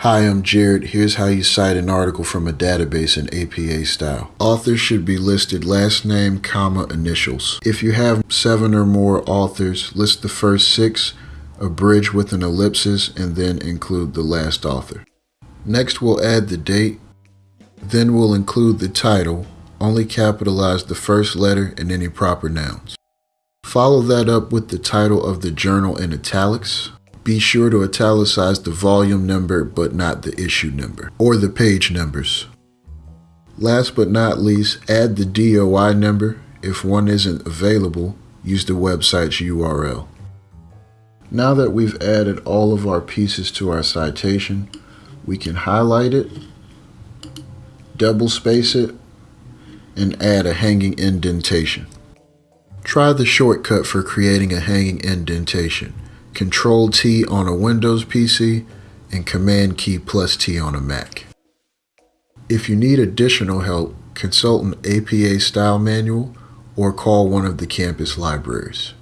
Hi, I'm Jared. Here's how you cite an article from a database in APA style. Authors should be listed last name, comma, initials. If you have seven or more authors, list the first six, abridge with an ellipsis, and then include the last author. Next, we'll add the date. Then we'll include the title. Only capitalize the first letter and any proper nouns. Follow that up with the title of the journal in italics. Be sure to italicize the volume number but not the issue number or the page numbers. Last but not least, add the DOI number. If one isn't available, use the website's URL. Now that we've added all of our pieces to our citation, we can highlight it, double space it, and add a hanging indentation. Try the shortcut for creating a hanging indentation. Control T on a Windows PC, and Command key plus T on a Mac. If you need additional help, consult an APA style manual or call one of the campus libraries.